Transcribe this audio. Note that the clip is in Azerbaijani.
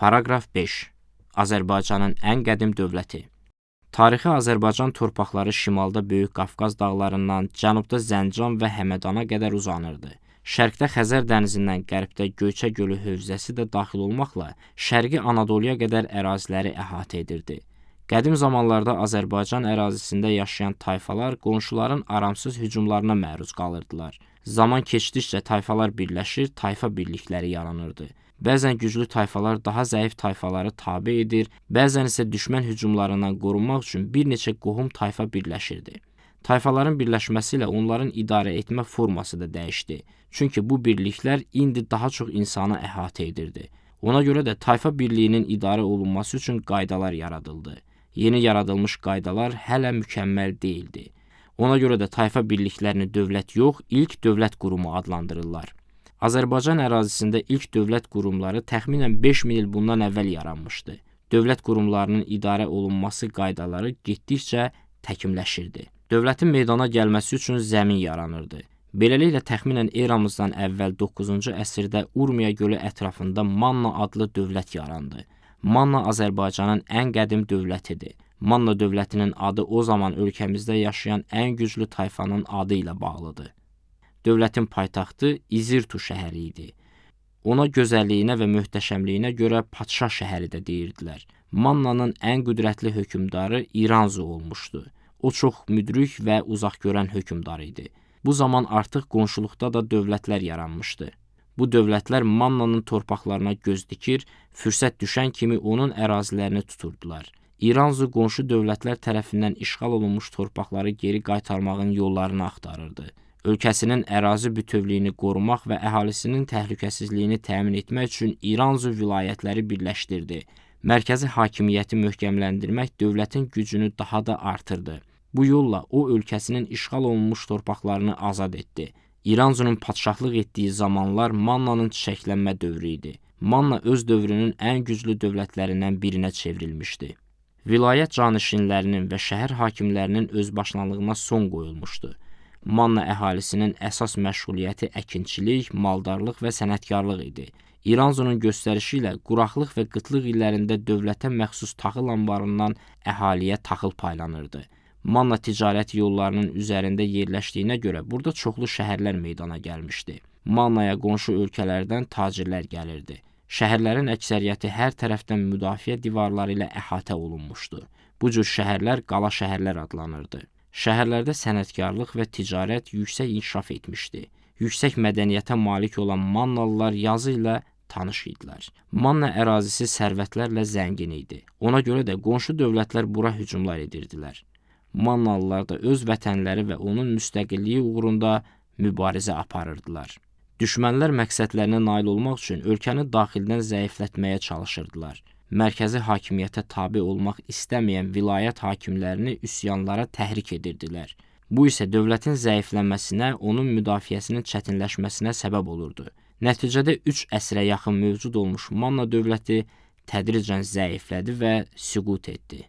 Paraqraf 5. Azərbaycanın ən qədim dövləti. Tarixi Azərbaycan torpaqları şimalda Böyük Qafqaz dağlarından, cənubda Zəncan və Həmədana qədər uzanırdı. Şərqdə Xəzər dənizindən, qərbdə Göyçə gölü hövzəsi də daxil olmaqla Şərqi Anadoluya qədər əraziləri əhatə edirdi. Qədim zamanlarda Azərbaycan ərazisində yaşayan tayfalar qonşuların aramsız hücumlarına məruz qalırdılar. Zaman keçdikcə tayfalar birləşir, tayfa birlikləri yaranırdı. Bəzən güclü tayfalar daha zəif tayfaları tabe edir, bəzən isə düşmən hücumlarından qorunmaq üçün bir neçə qohum tayfa birləşirdi. Tayfaların birləşməsi ilə onların idarə etmə forması da dəyişdi. Çünki bu birliklər indi daha çox insanı əhatə edirdi. Ona görə də tayfa birliyinin idarə olunması üçün qaydalar yaradıldı. Yeni yaradılmış qaydalar hələ mükəmməl deyildi. Ona görə də tayfa birliklərini dövlət yox, ilk dövlət qurumu adlandırırlar. Azərbaycan ərazisində ilk dövlət qurumları təxminən 5000 il bundan əvvəl yaranmışdı. Dövlət qurumlarının idarə olunması qaydaları getdikcə təkmilləşirdi. Dövlətin meydana gəlməsi üçün zəmin yaranırdı. Beləliklə təxminən eramızdan əvvəl 9-cu əsrdə Urmiya gölü ətrafında Manna adlı dövlət yarandı. Manna Azərbaycanın ən qədim dövlətidir. Manna dövlətinin adı o zaman ölkəmizdə yaşayan ən güclü tayfanın adı ilə bağlıdır. Dövlətin paytaxtı İzirtu şəhəri idi. Ona gözəlliyinə və möhtəşəmliyinə görə padşah şəhəri də deyirdilər. Mannanın ən qüdrətli hökmdarı İranzu olmuşdu. O çox müdrik və uzaqgörən hökmdar idi. Bu zaman artıq qonşuluqda da dövlətlər yaranmışdı. Bu dövlətlər Mannanın torpaqlarına göz dikir, fürsət düşən kimi onun ərazilərini tuturdular. İranzu qonşu dövlətlər tərəfindən işğal olunmuş torpaqları geri qaytarmağın yollarını axtarırdı. Ölkəsinin ərazi bütövlüyünü qorumaq və əhalisinin təhlükəsizliyini təmin etmək üçün İranzu vilayətləri birləşdirdi. Mərkəzi hakimiyyəti möhkəmləndirmək dövlətin gücünü daha da artırdı. Bu yolla o ölkəsinin işğal olunmuş torpaqlarını azad etdi. İranzunun padşahlıq etdiyi zamanlar Mannanın çiçəklənmə dövrü idi. Manna öz dövrünün ən güclü dövlətlərindən birinə çevrilmişdi. Vilayət canişinlərinin və şəhər hakimlərinin özbaşınalığına son qoyulmuşdu. Manna əhalisinin əsas məşğuliyyəti əkinçilik, maldarlıq və sənətkarlıq idi. İranzunun göstərişi ilə quraqlıq və qıtlıq illərində dövlətə məxsus taxıl anbarından əhaliyə taxıl paylanırdı. Manna ticarət yollarının üzərində yerləşdiyinə görə burada çoxlu şəhərlər meydana gəlmişdi. Mannaya qonşu ölkələrdən tacirlər gəlirdi. Şəhərlərin əksəriyyəti hər tərəfdən müdafiə divarları ilə əhatə olunmuşdu. Bu cür şəhərlər qala şəhərlər adlanırdı. Şəhərlərdə sənətkarlıq və ticarət yüksək inkişaf etmişdi. Yüksək mədəniyyətə malik olan Mannalılar yazı ilə tanış idilər. Manna ərazisi sərvətlərlə zəngin idi. Ona görə də qonşu dövlətlər bura hücumlar edirdilər. Mannalılar da öz vətənləri və onun müstəqilliyi uğrunda mübarizə aparırdılar. Düşmənlər məqsədlərinə nail olmaq üçün ölkəni daxildən zəiflətməyə çalışırdılar. Mərkəzi hakimiyyətə tabe olmaq istəməyən vilayət hakimlərini üsyanlara təhrik edirdilər. Bu isə dövlətin zəifləməsinə, onun müdafiəsinin çətinləşməsinə səbəb olurdu. Nəticədə 3 əsrə yaxın mövcud olmuş Manna dövləti tədricən zəiflədi və süqut etdi.